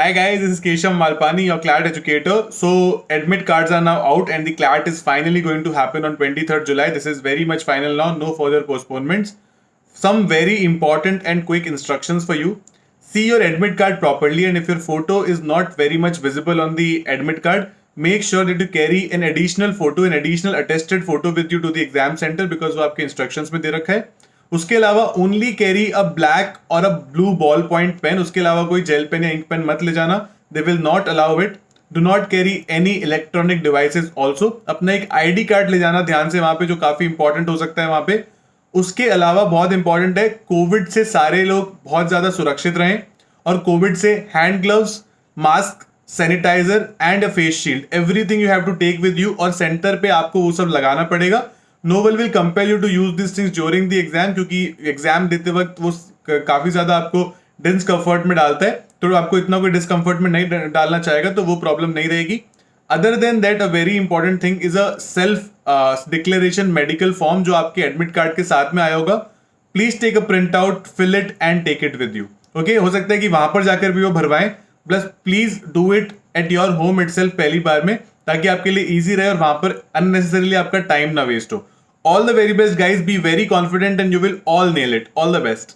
Hi guys, this is Keshav Malpani, your CLAT educator. So admit cards are now out and the CLAT is finally going to happen on 23rd July. This is very much final now, no further postponements. Some very important and quick instructions for you. See your admit card properly and if your photo is not very much visible on the admit card, make sure that you carry an additional photo, an additional attested photo with you to the exam center because वो आपके instructions में दे रखा है उसके अलावा only carry a black और a blue ball point pen उसके अलावा कोई जेल पेन या इंक पेन मत ले जाना। They will not allow it do not carry any electronic devices also अपना एक आईडी कार्ड ले जाना ध्यान से वहाँ पे, जो काफ़ी इंपॉर्टेंट हो सकता है वहाँ पे। उसके अलावा बहुत इंपॉर्टेंट है कोविड से सारे लोग बहुत ज़्यादा सुरक्षित रहें और कोविड से hand gloves mask sanitiser and a face shield everything you have to take with you और सेंटर पे आपको वो सब लगाना पड़ेगा। No one will compel you to use this things during the exam क्योंकि एग्ज़ाम देते वक्त वो काफ़ी ज़्यादा आपको डिस्कम्फर्ट में डालता है। तो आपको इतना कोई डिस्कम्फर्ट में नहीं डालना चाहेगा तो वो प्रॉब्लम नहीं रहेगी। Other than that a very important thing is a self declaration medical form जो आपके एडमिट कार्ड के साथ में आया होगा। Please take a print out fill it and take it with you okay हो सकता है कि वहाँ पर जाकर भी वो भरवाएँ plus please do it at your home it पहली बार में, ताकि आपके लिए ईजी रहे और वहाँ पर अननेसेसरीली आपका टाइम ना वेस्ट हो। All the very best, guys. Be very confident and you will all nail it. All the best.